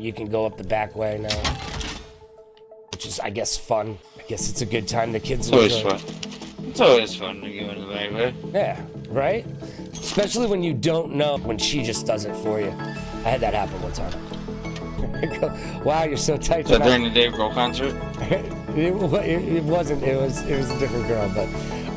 you can go up the back way now, which is, I guess, fun. I guess it's a good time. The kids It's always fun. It's always fun to go in the back way. Yeah, right? Especially when you don't know when she just does it for you. I had that happen one time. wow, you're so tight So during the Dave Grohl concert, it, it, it wasn't. It was. It was a different girl, but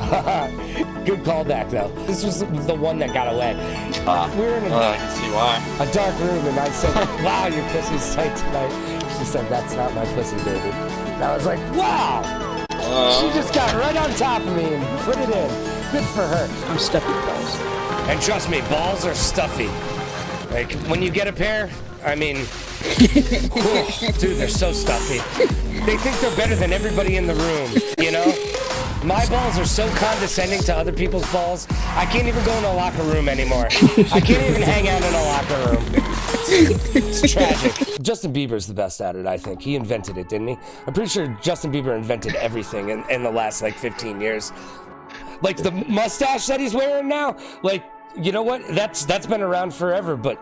good callback though. This was the one that got away. uh, We were in a, well, I can see why. a dark room, and I said, "Wow, your pussy's tight tonight." She said, "That's not my pussy, baby." And I was like, "Wow!" She Uh, just got right on top of me and put it in. Good for her. I'm stuffy balls. And trust me, balls are stuffy. Like when you get a pair, I mean, dude, they're so stuffy. They think they're better than everybody in the room, you know? My balls are so condescending to other people's balls. I can't even go in a locker room anymore. I can't even hang out in a locker room. It's tragic. Justin Bieber's the best at it, I think. He invented it, didn't he? I'm pretty sure Justin Bieber invented everything in, in the last like 15 years like the mustache that he's wearing now like you know what that's that's been around forever but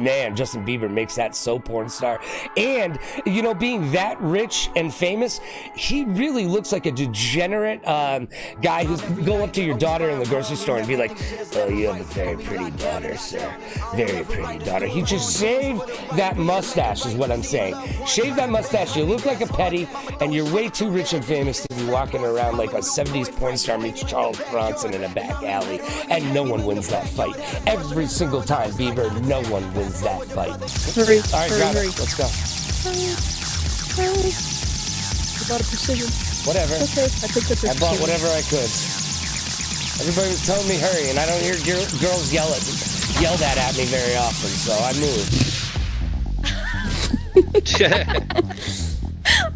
man justin bieber makes that so porn star. And you know being that rich and famous he really looks like a degenerate um, guy who's go up to your daughter in the grocery store and be like oh you have a very pretty daughter sir. Very pretty daughter. He just shaved that mustache is what i'm saying. Shave that mustache. You look like a petty and you're way too rich and famous to be walking around like a 70s porn star meets Charles Bronson in a back alley, and no one wins that fight. Every single time, Bieber, no one wins that fight. Hurry, All right, hurry, got hurry. it. Let's go. Hurry. I bought a precision. Whatever. Okay, I picked up I a bought whatever I could. Everybody was telling me hurry, and I don't hear gir- girls yell at yell that at me very often, so I moved.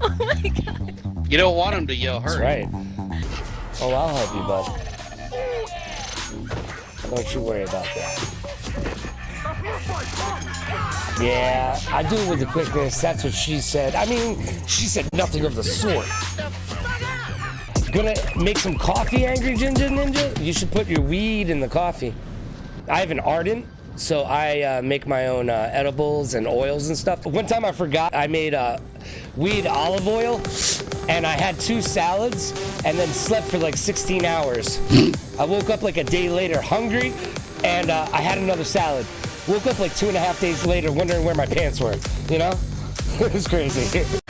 Oh my god. You don't want him to yell That's hurry. right. Oh, I'll help you, bud. Don't you worry about that. Yeah, I do it with the quickness. That's what she said. I mean, she said nothing of the sort. Gonna make some coffee, Angry Ginger Ninja? You should put your weed in the coffee. I have an ardent, so I uh, make my own uh, edibles and oils and stuff. One time I forgot I made uh, weed olive oil, and I had two salads, and then slept for like 16 hours. I woke up like a day later hungry, and uh, I had another salad. Woke up like two and a half days later wondering where my pants were, you know? it was crazy.